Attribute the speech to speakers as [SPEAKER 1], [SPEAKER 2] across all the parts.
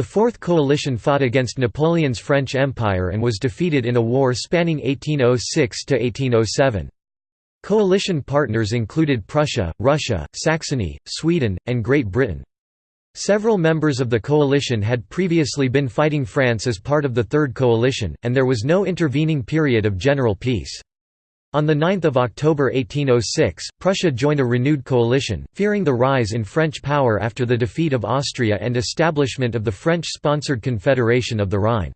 [SPEAKER 1] The Fourth Coalition fought against Napoleon's French Empire and was defeated in a war spanning 1806–1807. Coalition partners included Prussia, Russia, Saxony, Sweden, and Great Britain. Several members of the coalition had previously been fighting France as part of the Third Coalition, and there was no intervening period of general peace. On 9 October 1806, Prussia joined a renewed coalition, fearing the rise in French power after the defeat of Austria and establishment of the French-sponsored Confederation of the Rhine.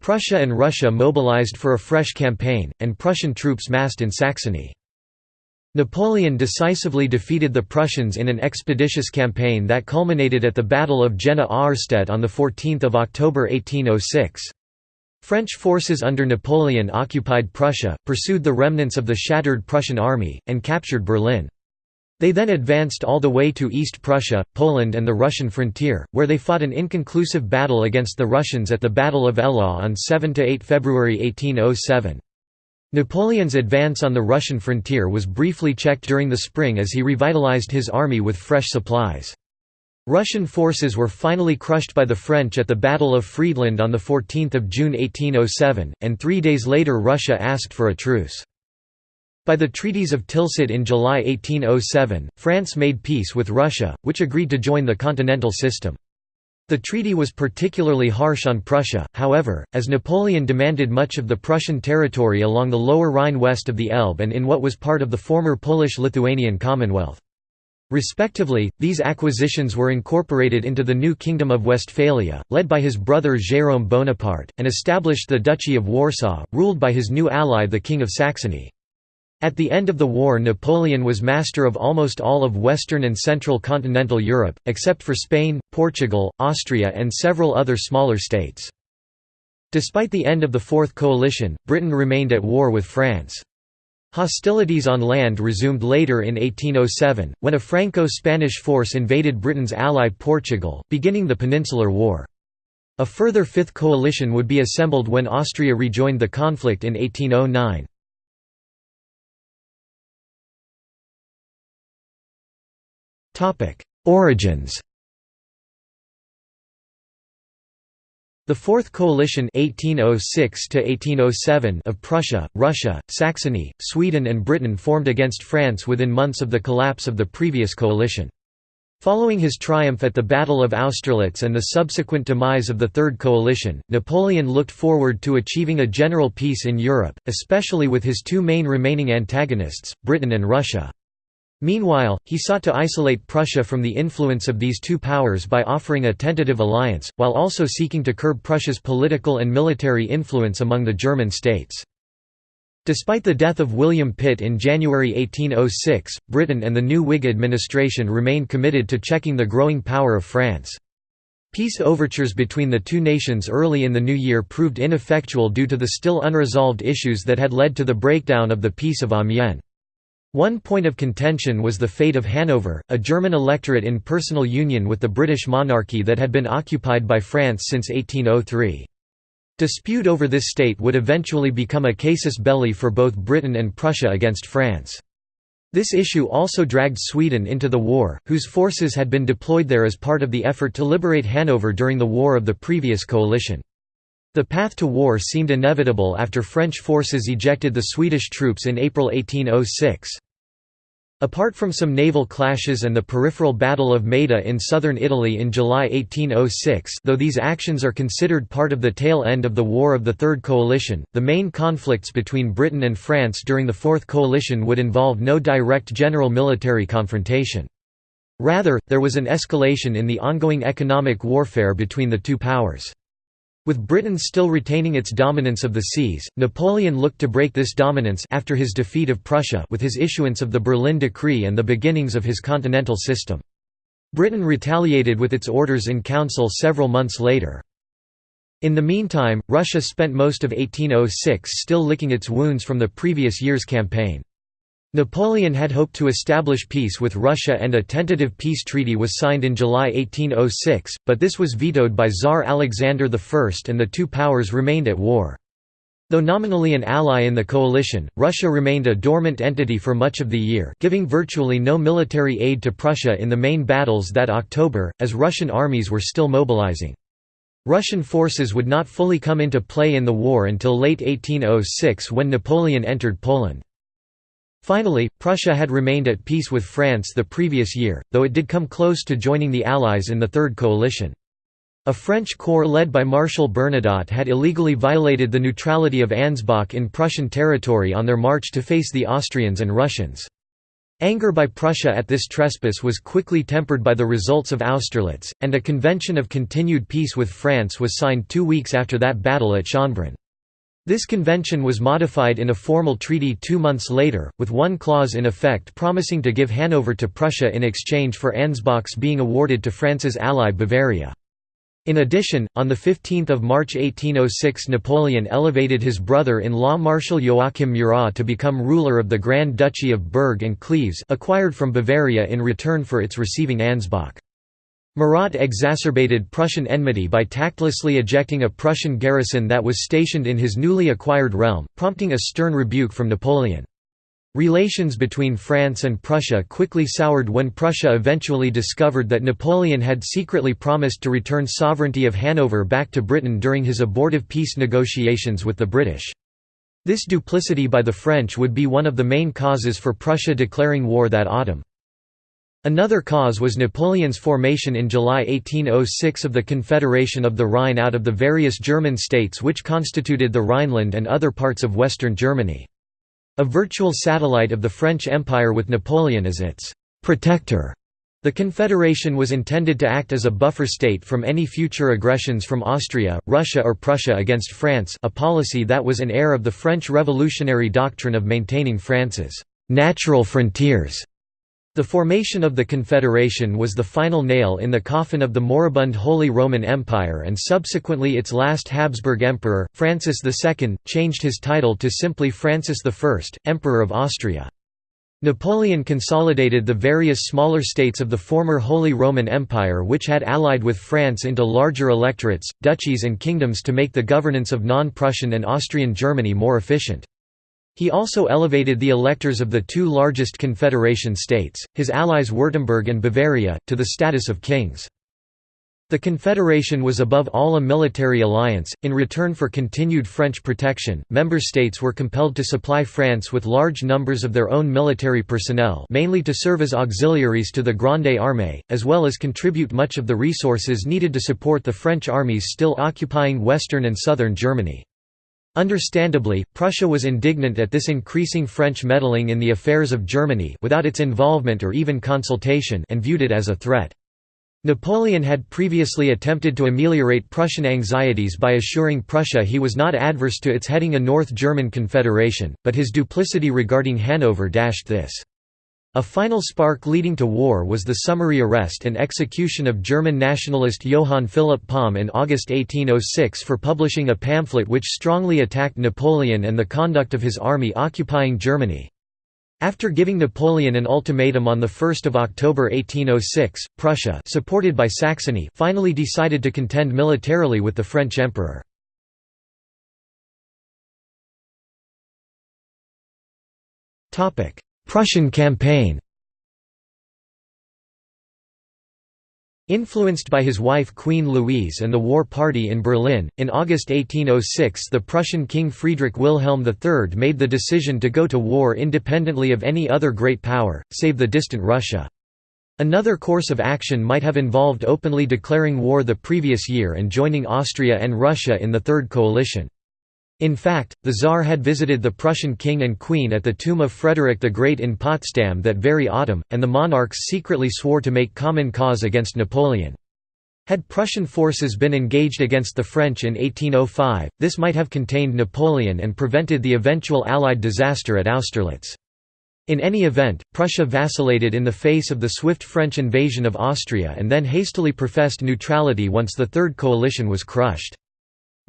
[SPEAKER 1] Prussia and Russia mobilized for a fresh campaign, and Prussian troops massed in Saxony. Napoleon decisively defeated the Prussians in an expeditious campaign that culminated at the Battle of Jena-Auerstedt on 14 October 1806. French forces under Napoleon occupied Prussia, pursued the remnants of the shattered Prussian army, and captured Berlin. They then advanced all the way to East Prussia, Poland and the Russian frontier, where they fought an inconclusive battle against the Russians at the Battle of Eylau on 7–8 February 1807. Napoleon's advance on the Russian frontier was briefly checked during the spring as he revitalized his army with fresh supplies. Russian forces were finally crushed by the French at the Battle of Friedland on 14 June 1807, and three days later Russia asked for a truce. By the treaties of Tilsit in July 1807, France made peace with Russia, which agreed to join the continental system. The treaty was particularly harsh on Prussia, however, as Napoleon demanded much of the Prussian territory along the lower Rhine west of the Elbe and in what was part of the former Polish-Lithuanian Commonwealth. Respectively, these acquisitions were incorporated into the new Kingdom of Westphalia, led by his brother Jérôme Bonaparte, and established the Duchy of Warsaw, ruled by his new ally the King of Saxony. At the end of the war Napoleon was master of almost all of western and central continental Europe, except for Spain, Portugal, Austria and several other smaller states. Despite the end of the Fourth Coalition, Britain remained at war with France. Hostilities on land resumed later in 1807, when a Franco-Spanish force invaded Britain's ally Portugal, beginning the Peninsular War. A further Fifth Coalition would be assembled when Austria rejoined the conflict in 1809. Origins The Fourth Coalition 1806 of Prussia, Russia, Saxony, Sweden and Britain formed against France within months of the collapse of the previous coalition. Following his triumph at the Battle of Austerlitz and the subsequent demise of the Third Coalition, Napoleon looked forward to achieving a general peace in Europe, especially with his two main remaining antagonists, Britain and Russia. Meanwhile, he sought to isolate Prussia from the influence of these two powers by offering a tentative alliance, while also seeking to curb Prussia's political and military influence among the German states. Despite the death of William Pitt in January 1806, Britain and the new Whig administration remained committed to checking the growing power of France. Peace overtures between the two nations early in the new year proved ineffectual due to the still unresolved issues that had led to the breakdown of the Peace of Amiens. One point of contention was the fate of Hanover, a German electorate in personal union with the British monarchy that had been occupied by France since 1803. Dispute over this state would eventually become a casus belli for both Britain and Prussia against France. This issue also dragged Sweden into the war, whose forces had been deployed there as part of the effort to liberate Hanover during the war of the previous coalition. The path to war seemed inevitable after French forces ejected the Swedish troops in April 1806. Apart from some naval clashes and the peripheral Battle of Maida in southern Italy in July 1806 though these actions are considered part of the tail end of the War of the Third Coalition, the main conflicts between Britain and France during the Fourth Coalition would involve no direct general military confrontation. Rather, there was an escalation in the ongoing economic warfare between the two powers. With Britain still retaining its dominance of the seas, Napoleon looked to break this dominance after his defeat of Prussia with his issuance of the Berlin Decree and the beginnings of his continental system. Britain retaliated with its orders in council several months later. In the meantime, Russia spent most of 1806 still licking its wounds from the previous year's campaign. Napoleon had hoped to establish peace with Russia and a tentative peace treaty was signed in July 1806, but this was vetoed by Tsar Alexander I and the two powers remained at war. Though nominally an ally in the coalition, Russia remained a dormant entity for much of the year giving virtually no military aid to Prussia in the main battles that October, as Russian armies were still mobilizing. Russian forces would not fully come into play in the war until late 1806 when Napoleon entered Poland. Finally, Prussia had remained at peace with France the previous year, though it did come close to joining the Allies in the Third Coalition. A French corps led by Marshal Bernadotte had illegally violated the neutrality of Ansbach in Prussian territory on their march to face the Austrians and Russians. Anger by Prussia at this trespass was quickly tempered by the results of Austerlitz, and a convention of continued peace with France was signed two weeks after that battle at Schönbrunn. This convention was modified in a formal treaty two months later, with one clause in effect promising to give Hanover to Prussia in exchange for Ansbach's being awarded to France's ally Bavaria. In addition, on 15 March 1806 Napoleon elevated his brother-in-law Marshal Joachim Murat to become ruler of the Grand Duchy of Berg and Cleves acquired from Bavaria in return for its receiving Ansbach. Murat exacerbated Prussian enmity by tactlessly ejecting a Prussian garrison that was stationed in his newly acquired realm, prompting a stern rebuke from Napoleon. Relations between France and Prussia quickly soured when Prussia eventually discovered that Napoleon had secretly promised to return sovereignty of Hanover back to Britain during his abortive peace negotiations with the British. This duplicity by the French would be one of the main causes for Prussia declaring war that autumn. Another cause was Napoleon's formation in July 1806 of the Confederation of the Rhine out of the various German states which constituted the Rhineland and other parts of western Germany. A virtual satellite of the French Empire with Napoleon as its «protector». The Confederation was intended to act as a buffer state from any future aggressions from Austria, Russia or Prussia against France a policy that was an heir of the French revolutionary doctrine of maintaining France's «natural frontiers» The formation of the Confederation was the final nail in the coffin of the moribund Holy Roman Empire and subsequently its last Habsburg emperor, Francis II, changed his title to simply Francis I, Emperor of Austria. Napoleon consolidated the various smaller states of the former Holy Roman Empire which had allied with France into larger electorates, duchies and kingdoms to make the governance of non-Prussian and Austrian Germany more efficient. He also elevated the electors of the two largest Confederation states, his allies Württemberg and Bavaria, to the status of kings. The Confederation was above all a military alliance. In return for continued French protection, member states were compelled to supply France with large numbers of their own military personnel, mainly to serve as auxiliaries to the Grande Armée, as well as contribute much of the resources needed to support the French armies still occupying western and southern Germany. Understandably, Prussia was indignant at this increasing French meddling in the affairs of Germany without its involvement or even consultation and viewed it as a threat. Napoleon had previously attempted to ameliorate Prussian anxieties by assuring Prussia he was not adverse to its heading a North German confederation, but his duplicity regarding Hanover dashed this. A final spark leading to war was the summary arrest and execution of German nationalist Johann Philipp Palm in August 1806 for publishing a pamphlet which strongly attacked Napoleon and the conduct of his army occupying Germany. After giving Napoleon an ultimatum on 1 October 1806, Prussia supported by Saxony finally decided to contend militarily with the French emperor. Prussian campaign Influenced by his wife Queen Louise and the War Party in Berlin, in August 1806 the Prussian King Friedrich Wilhelm III made the decision to go to war independently of any other great power, save the distant Russia. Another course of action might have involved openly declaring war the previous year and joining Austria and Russia in the Third Coalition. In fact, the Tsar had visited the Prussian king and queen at the tomb of Frederick the Great in Potsdam that very autumn, and the monarchs secretly swore to make common cause against Napoleon. Had Prussian forces been engaged against the French in 1805, this might have contained Napoleon and prevented the eventual Allied disaster at Austerlitz. In any event, Prussia vacillated in the face of the swift French invasion of Austria and then hastily professed neutrality once the Third Coalition was crushed.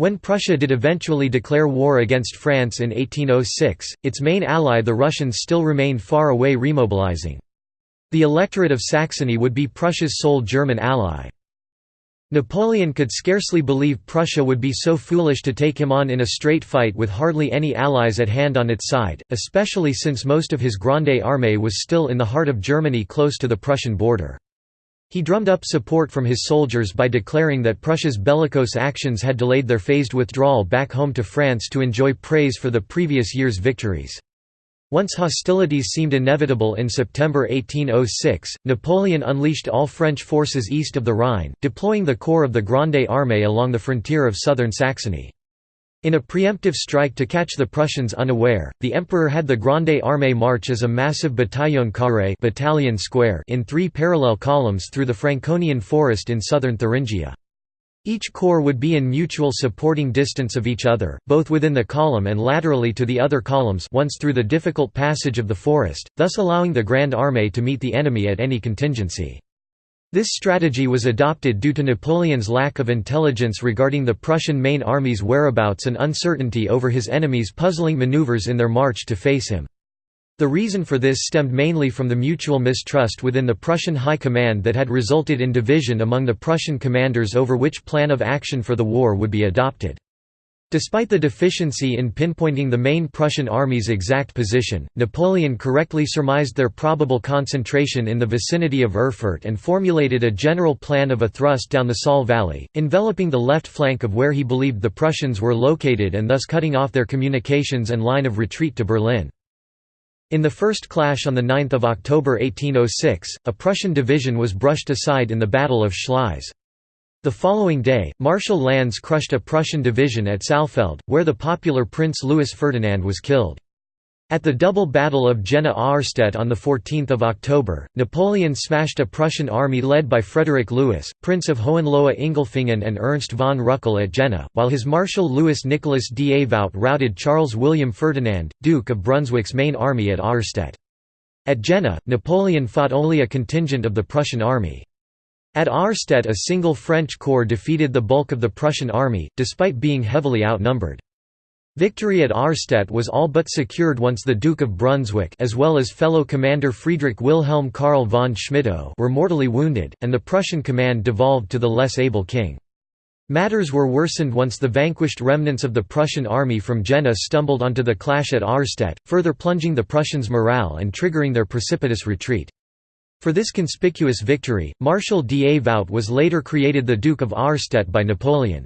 [SPEAKER 1] When Prussia did eventually declare war against France in 1806, its main ally the Russians still remained far away remobilizing. The electorate of Saxony would be Prussia's sole German ally. Napoleon could scarcely believe Prussia would be so foolish to take him on in a straight fight with hardly any allies at hand on its side, especially since most of his Grande Armée was still in the heart of Germany close to the Prussian border. He drummed up support from his soldiers by declaring that Prussia's bellicose actions had delayed their phased withdrawal back home to France to enjoy praise for the previous year's victories. Once hostilities seemed inevitable in September 1806, Napoleon unleashed all French forces east of the Rhine, deploying the corps of the Grande Armée along the frontier of southern Saxony. In a preemptive strike to catch the Prussians unaware, the Emperor had the Grande Armée march as a massive bataillon carré battalion square in three parallel columns through the Franconian forest in southern Thuringia. Each corps would be in mutual supporting distance of each other, both within the column and laterally to the other columns once through the difficult passage of the forest, thus allowing the Grande Armée to meet the enemy at any contingency. This strategy was adopted due to Napoleon's lack of intelligence regarding the Prussian main army's whereabouts and uncertainty over his enemy's puzzling maneuvers in their march to face him. The reason for this stemmed mainly from the mutual mistrust within the Prussian High Command that had resulted in division among the Prussian commanders over which plan of action for the war would be adopted. Despite the deficiency in pinpointing the main Prussian army's exact position, Napoleon correctly surmised their probable concentration in the vicinity of Erfurt and formulated a general plan of a thrust down the Saale Valley, enveloping the left flank of where he believed the Prussians were located and thus cutting off their communications and line of retreat to Berlin. In the first clash on 9 October 1806, a Prussian division was brushed aside in the Battle of Schleiz. The following day, Marshal Lannes crushed a Prussian division at Saalfeld, where the popular Prince Louis Ferdinand was killed. At the double battle of Jena-Auerstedt on 14 October, Napoleon smashed a Prussian army led by Frederick Louis, Prince of Hohenlohe-Ingelfingen and Ernst von Rüchel at Jena, while his Marshal Louis Nicholas Davout routed Charles William Ferdinand, Duke of Brunswick's main army at Auerstedt. At Jena, Napoleon fought only a contingent of the Prussian army. At Auerstedt a single French corps defeated the bulk of the Prussian army, despite being heavily outnumbered. Victory at Auerstedt was all but secured once the Duke of Brunswick as well as fellow commander Friedrich Wilhelm Karl von Schmettau were mortally wounded, and the Prussian command devolved to the less able king. Matters were worsened once the vanquished remnants of the Prussian army from Jena stumbled onto the clash at Auerstedt, further plunging the Prussians' morale and triggering their precipitous retreat. For this conspicuous victory, Marshal Davout was later created the Duke of Auerstedt by Napoleon.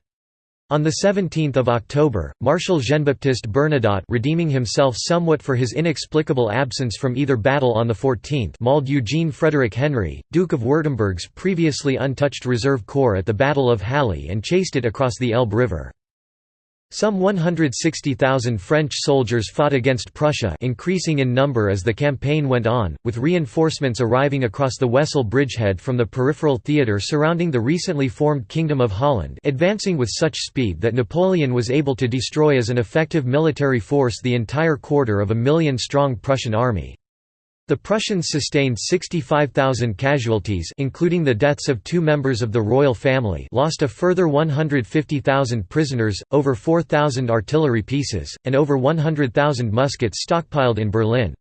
[SPEAKER 1] On 17 October, Marshal Jean-Baptiste Bernadotte redeeming himself somewhat for his inexplicable absence from either battle on the 14th mauled Eugene Frederick Henry, Duke of Württemberg's previously untouched reserve corps at the Battle of Halle and chased it across the Elbe River. Some 160,000 French soldiers fought against Prussia increasing in number as the campaign went on, with reinforcements arriving across the Wesel bridgehead from the peripheral theatre surrounding the recently formed Kingdom of Holland advancing with such speed that Napoleon was able to destroy as an effective military force the entire quarter of a million-strong Prussian army. The Prussians sustained 65,000 casualties including the deaths of two members of the royal family lost a further 150,000 prisoners, over 4,000 artillery pieces, and over 100,000 muskets stockpiled in Berlin.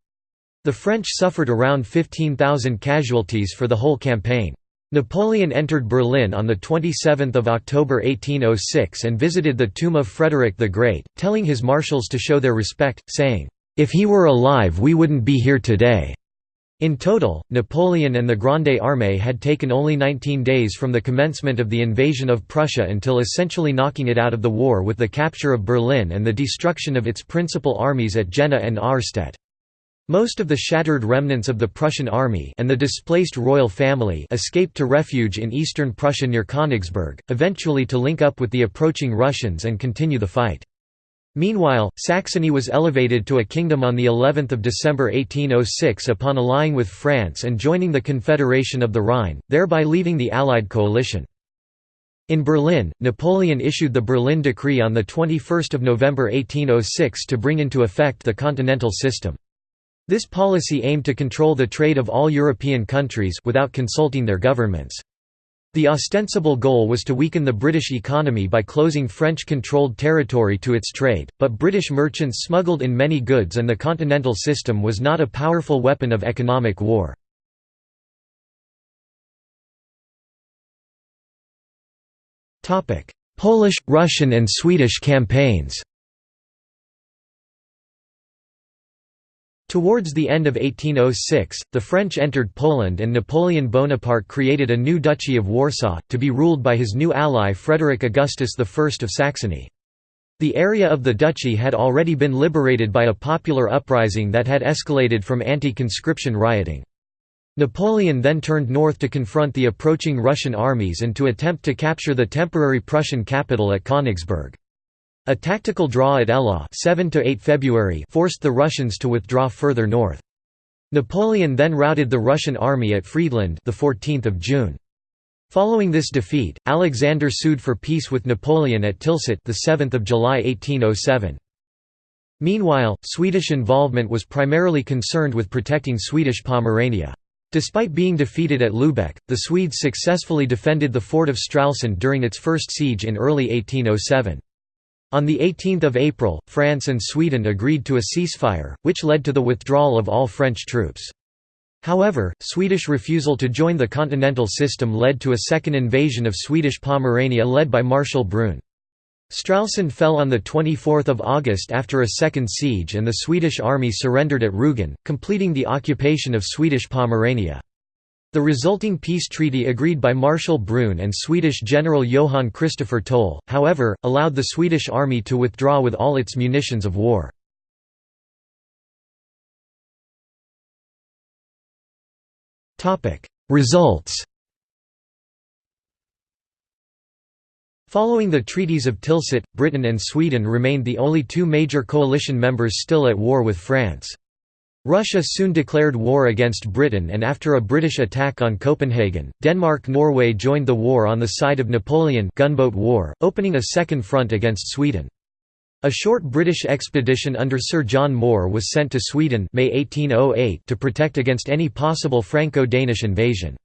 [SPEAKER 1] The French suffered around 15,000 casualties for the whole campaign. Napoleon entered Berlin on 27 October 1806 and visited the tomb of Frederick the Great, telling his marshals to show their respect, saying, if he were alive we wouldn't be here today." In total, Napoleon and the Grande Armée had taken only 19 days from the commencement of the invasion of Prussia until essentially knocking it out of the war with the capture of Berlin and the destruction of its principal armies at Jena and Auerstedt. Most of the shattered remnants of the Prussian army and the displaced royal family escaped to refuge in eastern Prussia near Königsberg, eventually to link up with the approaching Russians and continue the fight. Meanwhile, Saxony was elevated to a kingdom on the 11th of December 1806 upon allying with France and joining the Confederation of the Rhine, thereby leaving the Allied coalition. In Berlin, Napoleon issued the Berlin Decree on 21 November 1806 to bring into effect the continental system. This policy aimed to control the trade of all European countries without consulting their governments. The ostensible goal was to weaken the British economy by closing French-controlled territory to its trade, but British merchants smuggled in many goods and the continental system was not a powerful weapon of economic war. Polish, Russian and Swedish campaigns Towards the end of 1806, the French entered Poland and Napoleon Bonaparte created a new Duchy of Warsaw, to be ruled by his new ally Frederick Augustus I of Saxony. The area of the duchy had already been liberated by a popular uprising that had escalated from anti-conscription rioting. Napoleon then turned north to confront the approaching Russian armies and to attempt to capture the temporary Prussian capital at Königsberg. A tactical draw at Eylau 7 February forced the Russians to withdraw further north. Napoleon then routed the Russian army at Friedland the 14th of June. Following this defeat, Alexander sued for peace with Napoleon at Tilsit the 7th of July 1807. Meanwhile, Swedish involvement was primarily concerned with protecting Swedish Pomerania. Despite being defeated at Lübeck, the Swedes successfully defended the fort of Stralsund during its first siege in early 1807. On 18 April, France and Sweden agreed to a ceasefire, which led to the withdrawal of all French troops. However, Swedish refusal to join the continental system led to a second invasion of Swedish Pomerania led by Marshal Brune. Stralsund fell on 24 August after a second siege and the Swedish army surrendered at Rügen, completing the occupation of Swedish Pomerania. The resulting peace treaty agreed by Marshal Brune and Swedish General Johan Christopher Toll, however, allowed the Swedish army to withdraw with all its munitions of war. Results Following the treaties of Tilsit, Britain and Sweden remained the only two major coalition members still at war with France. Russia soon declared war against Britain and after a British attack on Copenhagen, Denmark-Norway joined the war on the side of Napoleon gunboat war, opening a second front against Sweden. A short British expedition under Sir John Moore was sent to Sweden May 1808 to protect against any possible Franco-Danish invasion.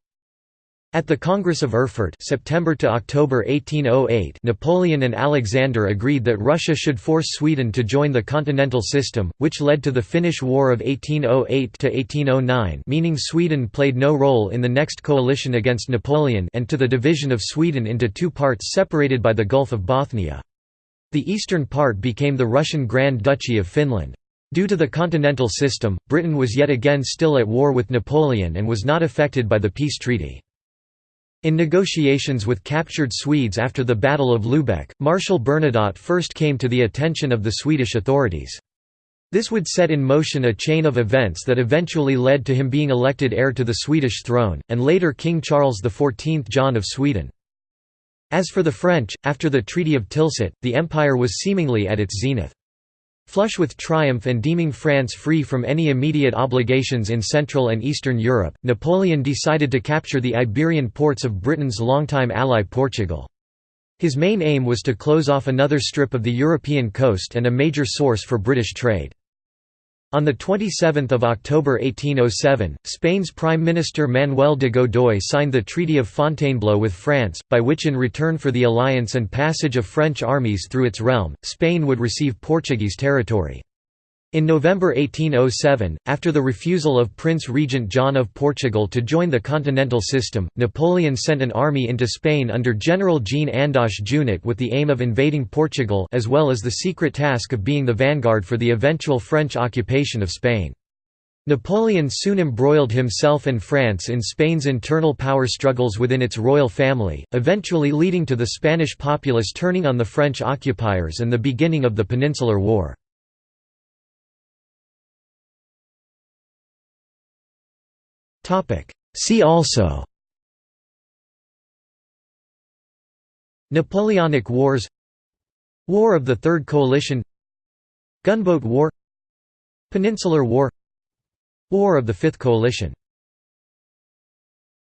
[SPEAKER 1] At the Congress of Erfurt September to October 1808 Napoleon and Alexander agreed that Russia should force Sweden to join the continental system, which led to the Finnish War of 1808–1809 meaning Sweden played no role in the next coalition against Napoleon and to the division of Sweden into two parts separated by the Gulf of Bothnia. The eastern part became the Russian Grand Duchy of Finland. Due to the continental system, Britain was yet again still at war with Napoleon and was not affected by the peace treaty. In negotiations with captured Swedes after the Battle of Lübeck, Marshal Bernadotte first came to the attention of the Swedish authorities. This would set in motion a chain of events that eventually led to him being elected heir to the Swedish throne, and later King Charles XIV John of Sweden. As for the French, after the Treaty of Tilsit, the empire was seemingly at its zenith. Flush with triumph and deeming France free from any immediate obligations in Central and Eastern Europe, Napoleon decided to capture the Iberian ports of Britain's longtime ally Portugal. His main aim was to close off another strip of the European coast and a major source for British trade. On 27 October 1807, Spain's Prime Minister Manuel de Godoy signed the Treaty of Fontainebleau with France, by which in return for the alliance and passage of French armies through its realm, Spain would receive Portuguese territory. In November 1807, after the refusal of Prince Regent John of Portugal to join the continental system, Napoleon sent an army into Spain under General Jean Andoche Junot with the aim of invading Portugal as well as the secret task of being the vanguard for the eventual French occupation of Spain. Napoleon soon embroiled himself and France in Spain's internal power struggles within its royal family, eventually leading to the Spanish populace turning on the French occupiers and the beginning of the Peninsular War. See also. Napoleonic Wars. War of the Third Coalition. Gunboat War. Peninsular War. War of the Fifth Coalition